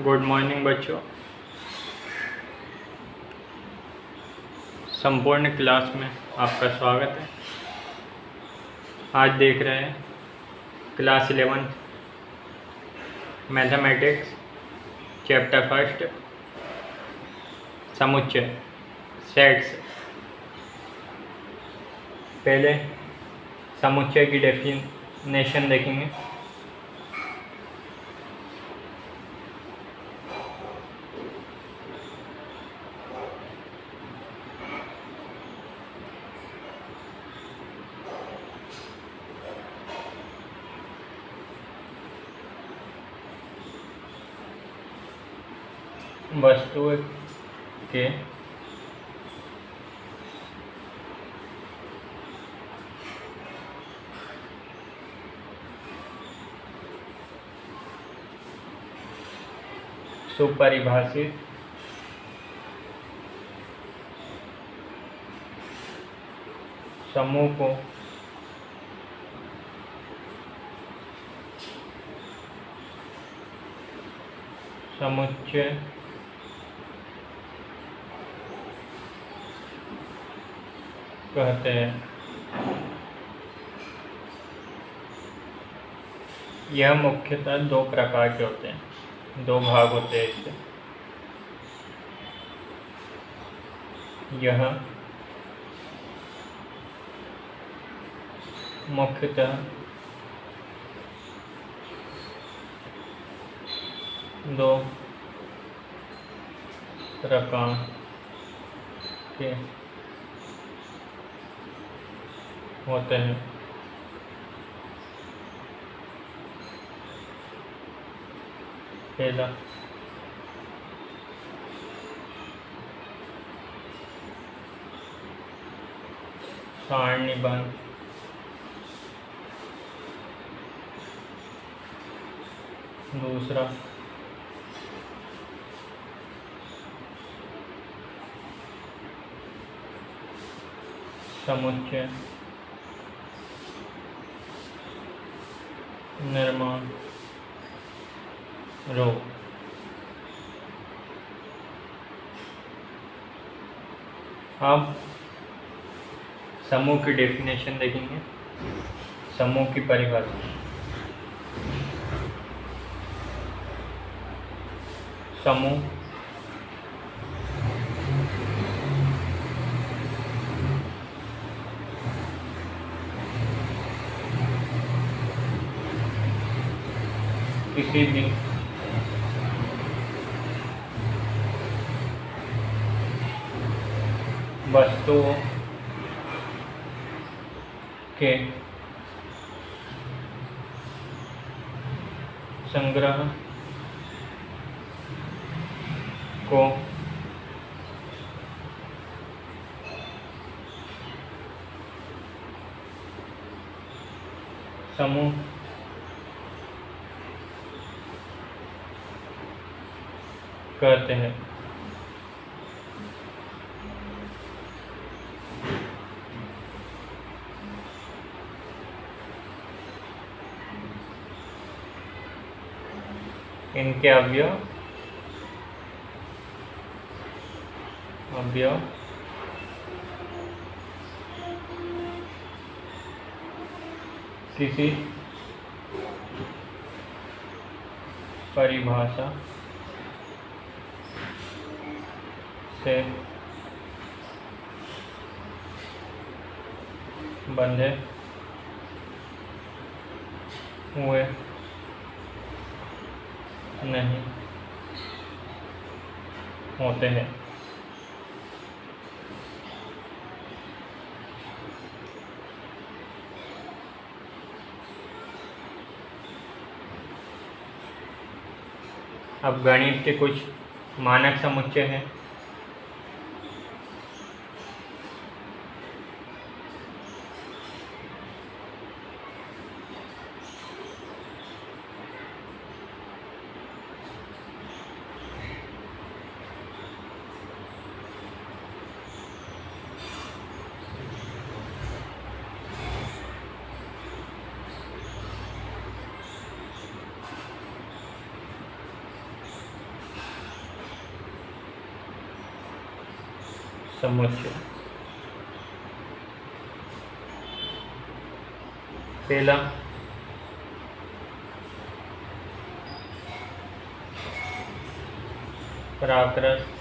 Good morning बच्चों। संपूर्ण class में आपका स्वागत है। आज देख रहे हैं, class eleventh mathematics, chapter first, समुच्चय, सेट्स। पहले समुच्चय की डेफिनेशन देखेंगे। वस्तु के सुपरिभाषित समूह को समुच्चय कहते हैं। यह मुख्यतः दो प्रकार के होते हैं। दो भाग होते हैं इसके। यह मुख्यतः दो प्रकार के होते हैं। पहला। सारणीबद्ध दूसरा। समुच्चय। निर्माण। रोग अब समूह की डेफिनेशन देखेंगे। समूह की परिभाषा। समूह किसी भी वस्तुओं के संग्रह को समूह कहते हैं। इनके अवयव। अवयव। किसी। परिभाषा। से बंधे हुए नहीं होते हैं। अब गणित के कुछ मानक समुच्चय हैं। समुच्चय पहला। प्राकृत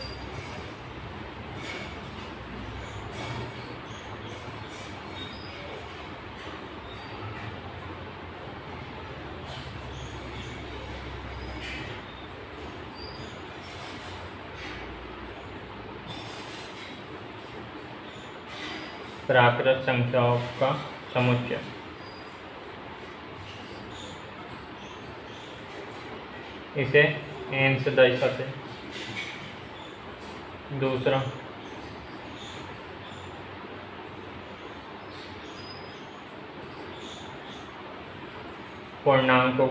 प्राकृत संख्याओं का समुच्चय। इसे एन से दर्शाते दूसरा। पूर्णांकों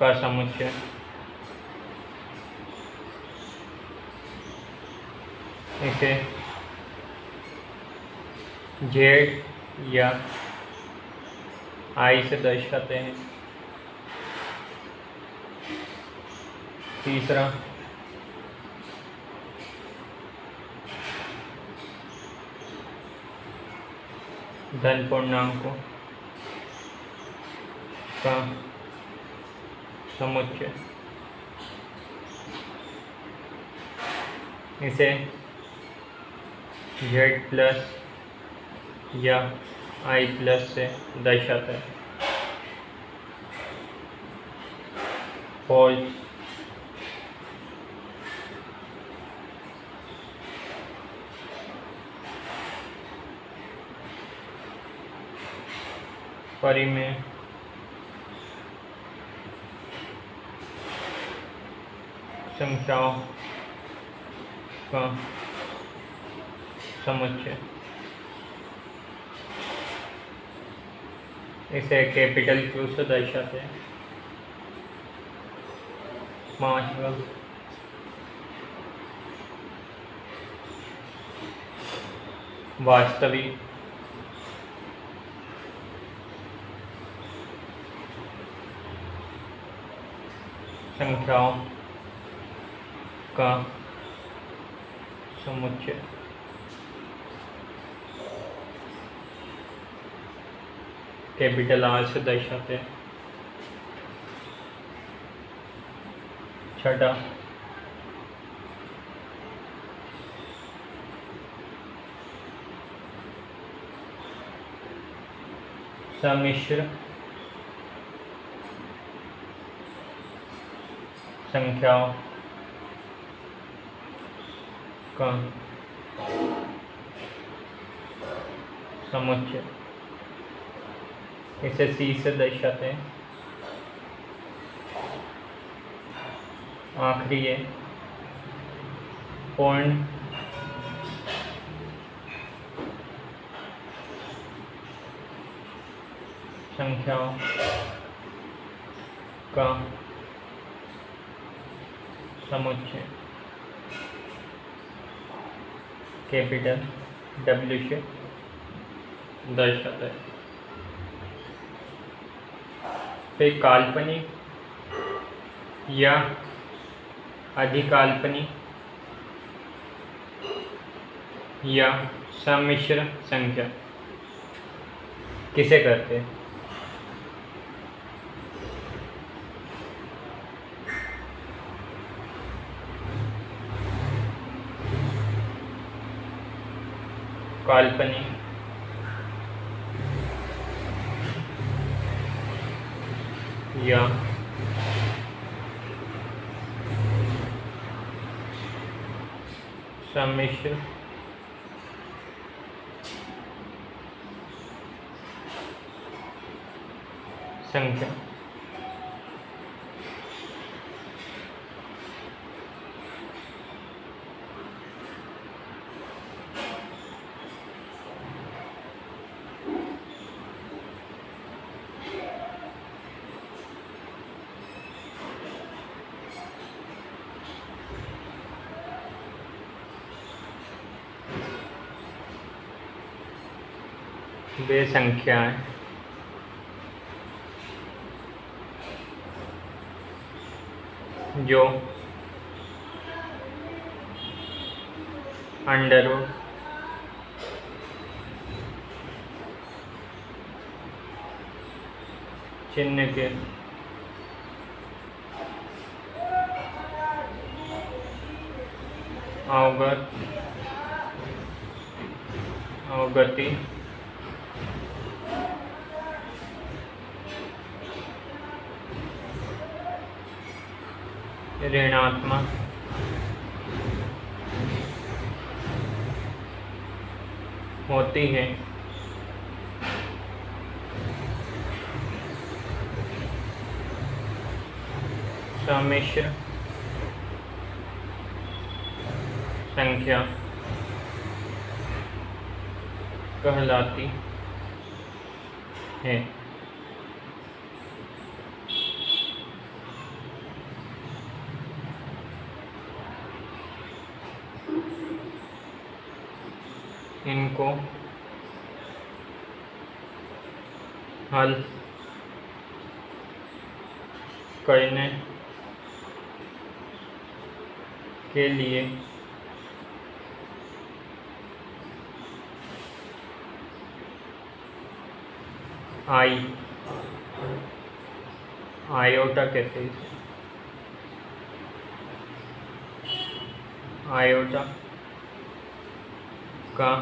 का समुच्चय। इसे जेड या आई से दर्शाते हैं। तीसरा। धन पूर्णांकों। का समुच्चय। इसे जेड प्लस या आई प्लस से दर्शाता है। और परी में संख्याओं का समुच्चय इसे कैपिटल क्यू से दर्शाते हैं। पांचवा वास्तविक। संख्याओं का समुच्चय। कैपिटल आर से दर्शाते हैं। छठा। सम्मिश्र। संख्याओं। का समुच्चय। इसे सी से दर्शाते हैं। आखिरी है पूर्ण संख्याओं का समुच्चय। कैपिटल डब्ल्यू से दर्शाता है। फिर काल्पनिक या अधिकाल्पनिक या सम्मिश्र संख्या। किसे कहते हैं? काल्पनिक या सम्मिश्र। संख्या। वे संख्याएँ जो अंडर चिन्ह के अवगत अवगति। ऋणात्मक। होती है। सम्मिश्र संख्या कहलाती है। इनको हल करने के लिए आई आयोटा कहते हैं आयोटा का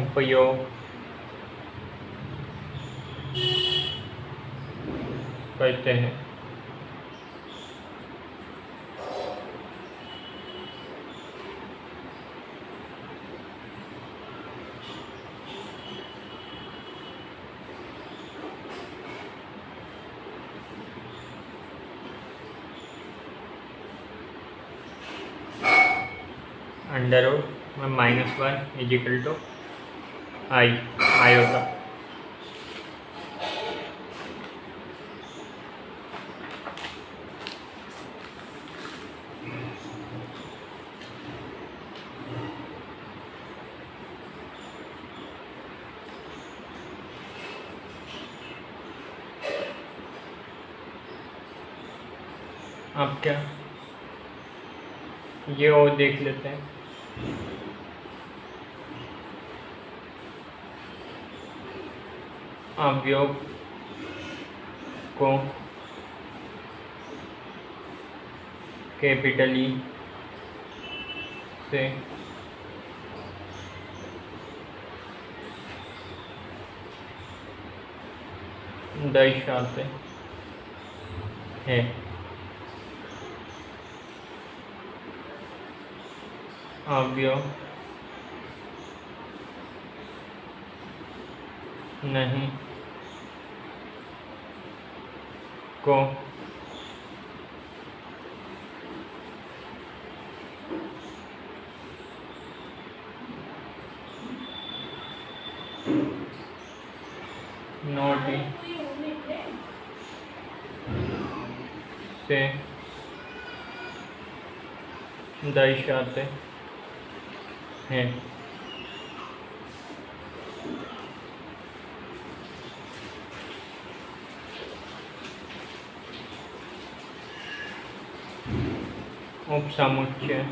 उपयोग करते हैं under root minus one is equal to I iota अब क्या? ये और देख लेते हैं। अवयोग को कैपिटल ई से दर्शाते हैं अवयव नहीं को से दर्शाते हैं उपसमुच्चय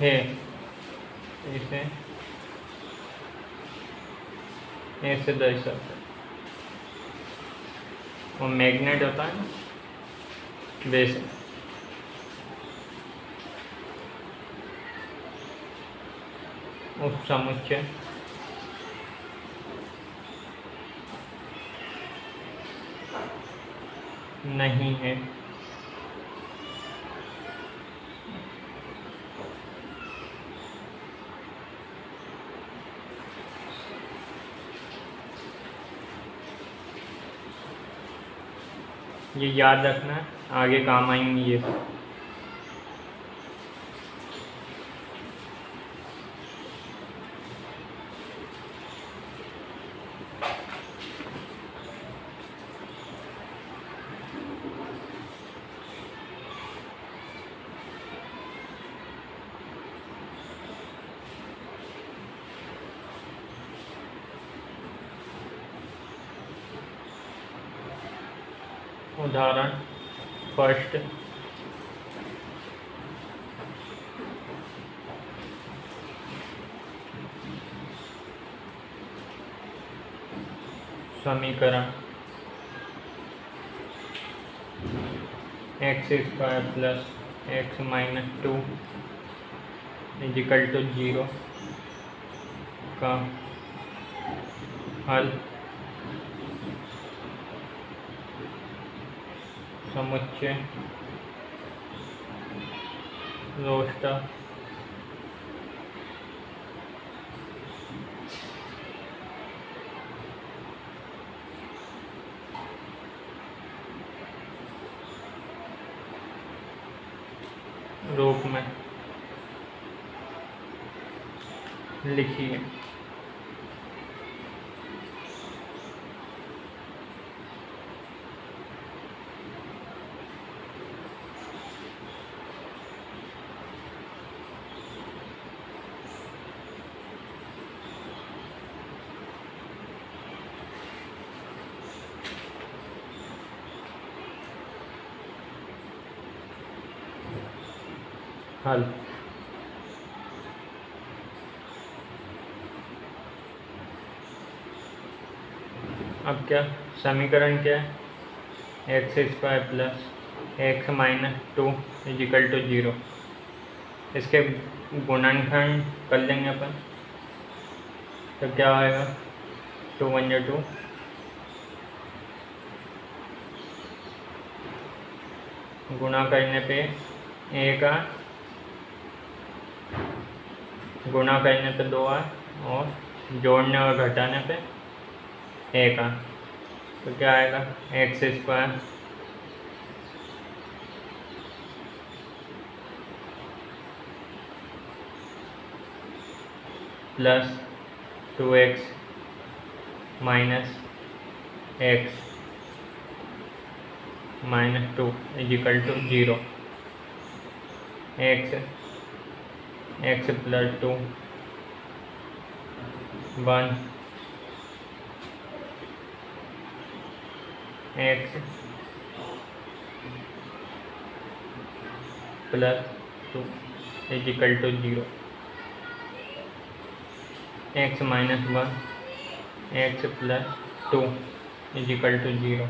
है इसे ऐसे दर्शाते वो मैग्नेट होता है वैसे उपसमुच्चय नहीं है। ये याद रखना आगे काम आएँगी ये। समीकरण x square plus x minus two is equal to zero का हल समुच्चय रोस्टर रूप में लिखिए। हल। अब क्या? समीकरण क्या है? X square plus x minus two is equal to zero इसके गुणनखंड कर लेंगे अपन। तो क्या आएगा? टू वन जो टू गुणा करने पे एक आ गुणा करने पे दो आए और जोड़ने और घटाने पे एक आ तो क्या आएगा? X square plus two x minus x minus two is equal to zero x x plus two one x plus two is equal to zero x minus one x plus two is equal to zero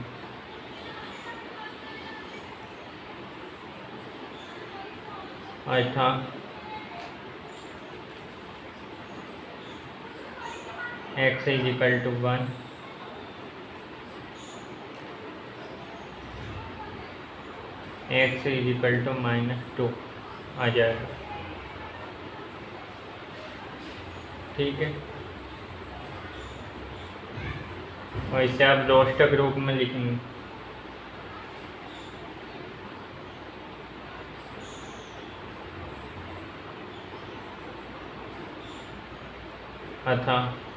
अर्थात x is equal to one x is equal to minus two आ जाएगा। ठीक है? और इसे आप रोस्टक रूप में लिखेंगे। अतः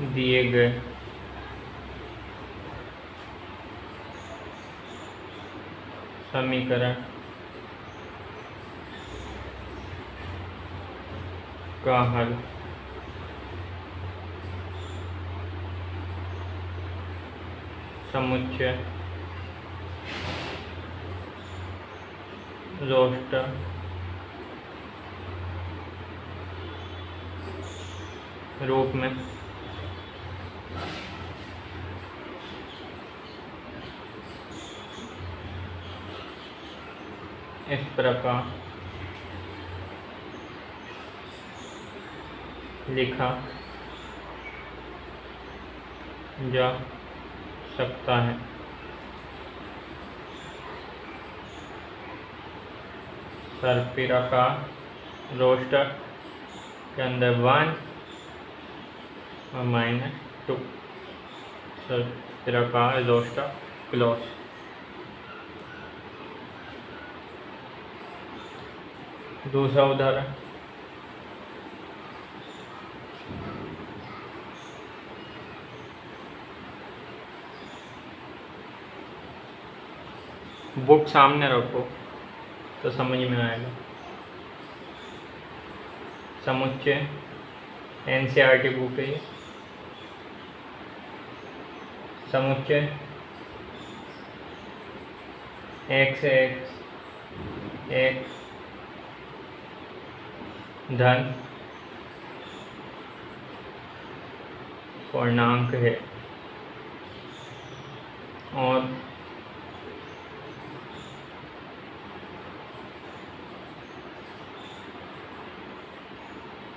दिए गए। समीकरण का हल। समुच्चय। रोस्टर। रूप में। इस प्रकार लिखा जा सकता है। सरपीरा का रोस्टर के अंदर वन और माइनस टू सरपीरा का रोस्टर क्लोज दूसरा उदाहरण। बुक सामने रखो तो समझ में आएगा। समुच्चय N C R T book है समुच्चय, एक्स एक्स एक्स धन पूर्णांक है और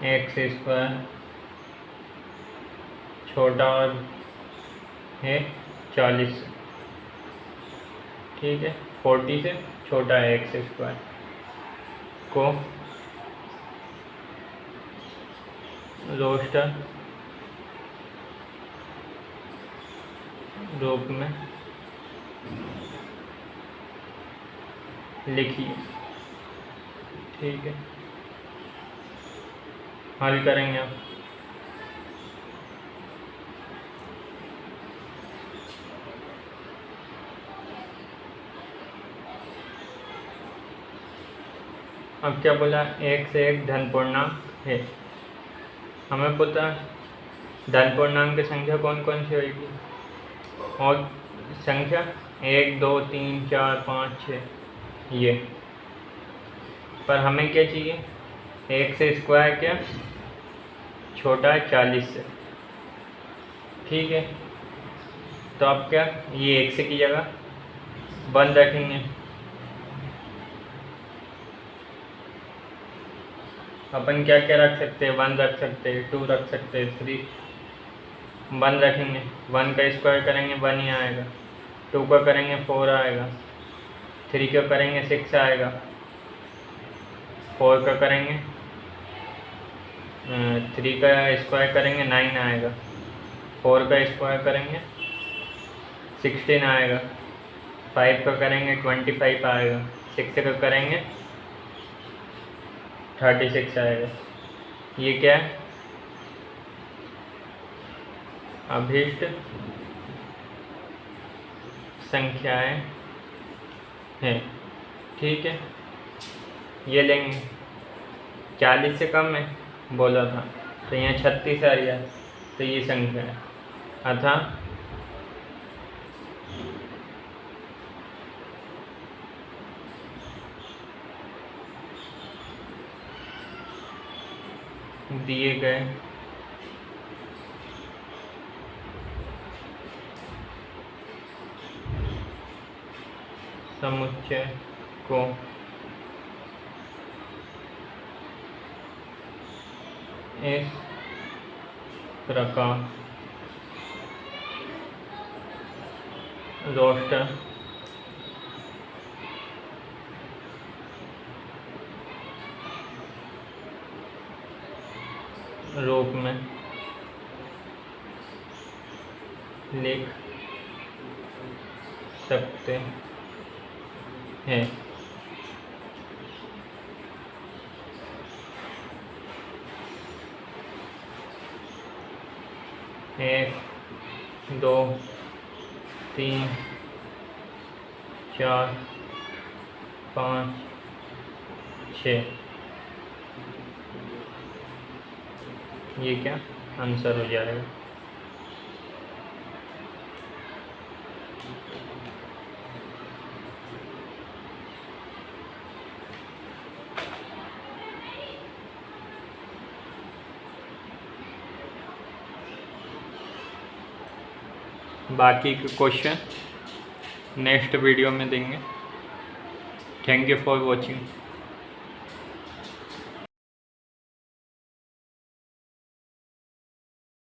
एक्स स्क्वायर छोटा और है चालीस ठीक है, फोर्टी से छोटा है एक्स स्क्वायर को रोस्टर। रूप में। लिखिए। ठीक है। हल करेंगे आप अब क्या बोला? एक से एक धन पूर्णांक है। हमें पता धन पूर्णांक की संख्या कौन कौन सी होगी और संख्या? एक, दो, तीन, चार, पाँच छः ये। पर हमें क्या चाहिए? एक से स्क्वायर क्या? छोटा है, चालीस से। ठीक है। तो आप क्या? ये एक से की जगह बंद रखेंगे। अपन क्या क्या रख सकते हैं? वन रख सकते हैं टू रख सकते हैं थ्री वन रखेंगे। वन का स्क्वायर करेंगे, वन ही आएगा। टू का करेंगे फोर आएगा। थ्री का करेंगे सिक्स आएगा। फोर का करेंगे थ्री का स्क्वायर करेंगे नाइन आएगा। फोर का स्क्वायर करेंगे सिक्सटीन आएगा। फाइव का करेंगे ट्वेंटी फाइव आएगा। सिक्स का करेंगे थर्टी सिक्स आएगा। ये क्या है? अभीष्ट संख्याएँ हैं। ठीक है? ये लेंगे। चालीस से कम है, बोला था। तो यहाँ छत्तीस आ गया तो ये संख्या है। अतः दिए गए। समुच्चय को इस प्रकार रोस्टर रूप में। लिख सकते हैं। एक दो तीन चार पाँच छ। ये क्या आंसर हो जाएगा बाकी के क्वेश्चन नेक्स्ट वीडियो में देंगे। Thank you for watching